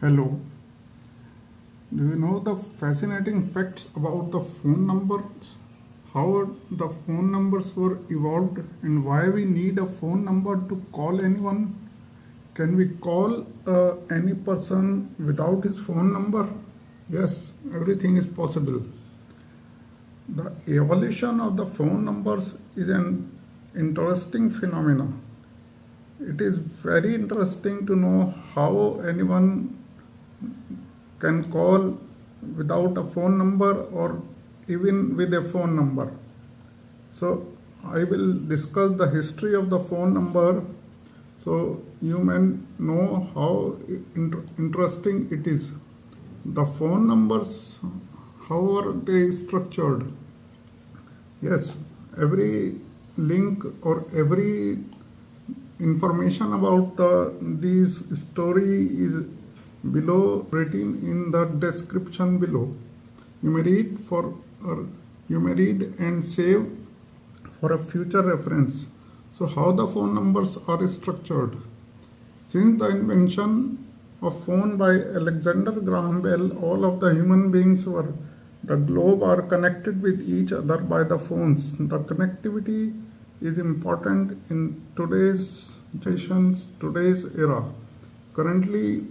Hello. Do you know the fascinating facts about the phone numbers? How the phone numbers were evolved and why we need a phone number to call anyone? Can we call uh, any person without his phone number? Yes, everything is possible. The evolution of the phone numbers is an interesting phenomenon. It is very interesting to know how anyone can call without a phone number or even with a phone number. So I will discuss the history of the phone number so you may know how inter- interesting it is. The phone numbers, how are they structured? Yes, every link or every information about the this story is below written in the description below. You may read for or you may read and save for a future reference. So how the phone numbers are structured? Since the invention of phone by Alexander Graham Bell, all of the human beings were the globe are connected with each other by the phones. The connectivity is important in today's generations, today's era. Currently,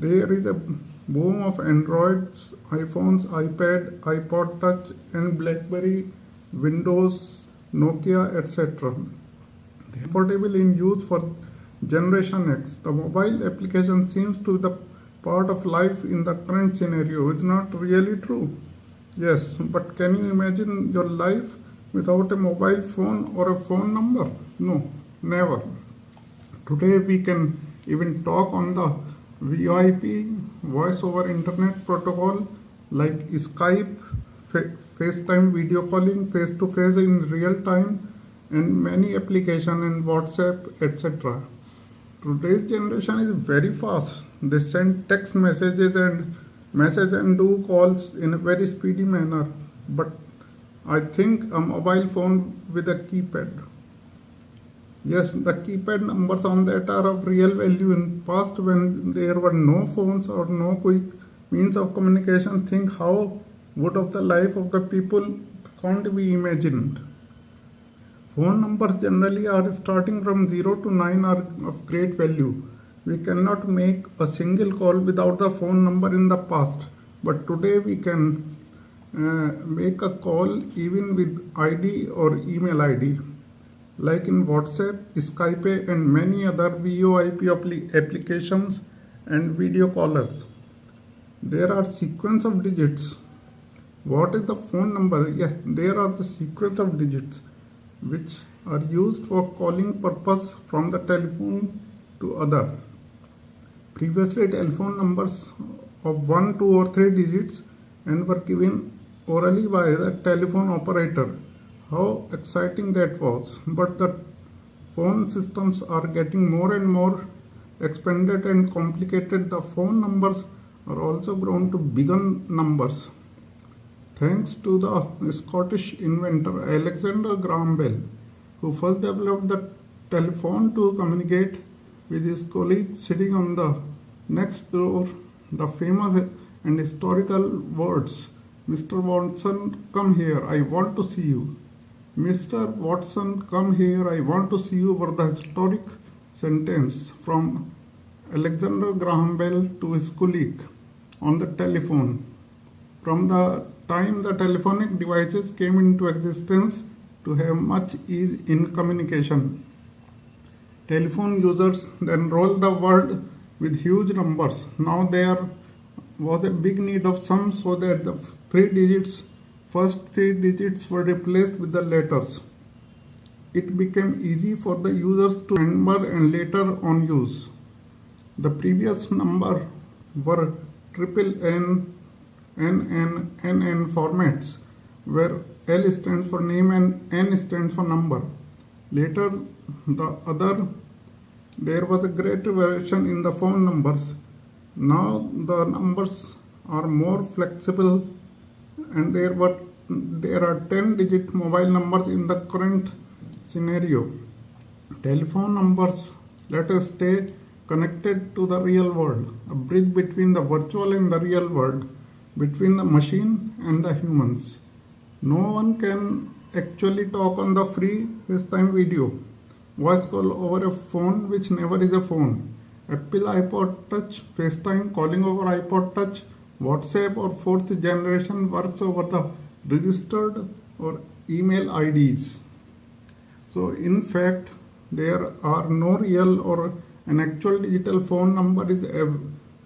there is a boom of Androids, iPhones, iPad, iPod Touch, and BlackBerry, Windows, Nokia, etc. Portable in use for Generation X. The mobile application seems to be the part of life in the current scenario. It's not really true. Yes, but can you imagine your life without a mobile phone or a phone number? No, never. Today we can even talk on the VoIP, voice over internet protocol like Skype, Fa- FaceTime video calling face to face in real time, and many applications in WhatsApp, etc. Today's generation is very fast. They send text messages and message and do calls in a very speedy manner. But I think a mobile phone with a keypad. Yes, the keypad numbers on that are of real value. In past, when there were no phones or no quick means of communication, think how would of the life of the people can't be imagined. Phone numbers generally are starting from 0 to 9 are of great value. We cannot make a single call without the phone number in the past, but today we can uh, make a call even with ID or email ID. Like in WhatsApp, Skype, and many other VoIP applications and video callers. There are sequence of digits. What is the phone number? Yes, there are the sequence of digits which are used for calling purpose from the telephone to other. Previously, telephone numbers of 1, 2 or 3 digits and were given orally by the telephone operator. How exciting that was! But the phone systems are getting more and more expanded and complicated. The phone numbers are also grown to bigger numbers. Thanks to the Scottish inventor Alexander Graham Bell, who first developed the telephone to communicate with his colleague sitting on the next door, the famous and historical words, Mr. Watson, come here, I want to see you. Mr. Watson, come here, I want to see you over the historic sentence from Alexander Graham Bell to his colleague on the telephone. From the time the telephonic devices came into existence to have much ease in communication. Telephone users then rolled the world with huge numbers. Now there was a big need of some so that the three digits, first three digits were replaced with the letters. It became easy for the users to remember and later on use. The previous number were triple N, N, N, NN formats where L stands for name and N stands for number. Later, the other, there was a great variation in the phone numbers. Now the numbers are more flexible and there were there are 10 digit mobile numbers in the current scenario. Telephone numbers, let us say connected to the real world, a bridge between the virtual and the real world, between the machine and the humans. No one can actually talk on the free FaceTime video. Voice call over a phone which never is a phone. Apple iPod Touch, FaceTime, calling over iPod Touch, WhatsApp or fourth generation works over the registered or email IDs. So in fact, there are no real or an actual digital phone number is ev-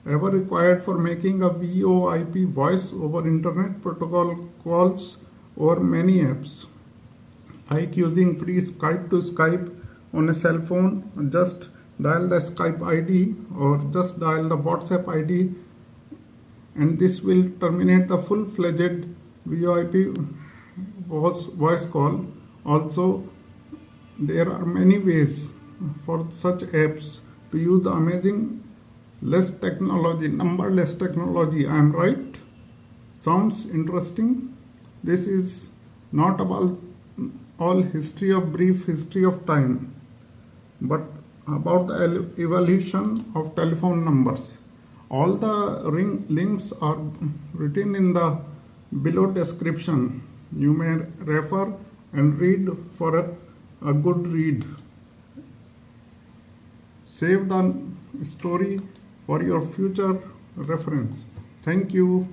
ever required for making a VoIP voice over internet protocol calls or many apps like using free Skype to Skype on a cell phone just dial the Skype ID or just dial the WhatsApp ID and this will terminate the full-fledged VoIP voice, voice call. Also, there are many ways for such apps to use the amazing less technology, numberless technology. I am right? Sounds interesting? This is not about all history of brief history of time, but about the evolution of telephone numbers. All the ring links are written in the below description. You may refer and read for a, a good read. Save the story for your future reference. Thank you.